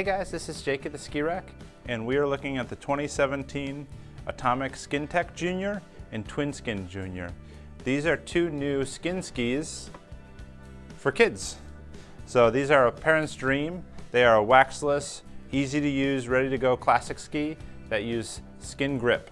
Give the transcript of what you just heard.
Hey guys, this is Jake at the Ski Rack, and we are looking at the 2017 Atomic Skintec Junior and Twin Skin Junior. These are two new skin skis for kids. So these are a parent's dream. They are a waxless, easy to use, ready to go classic ski that use skin grip.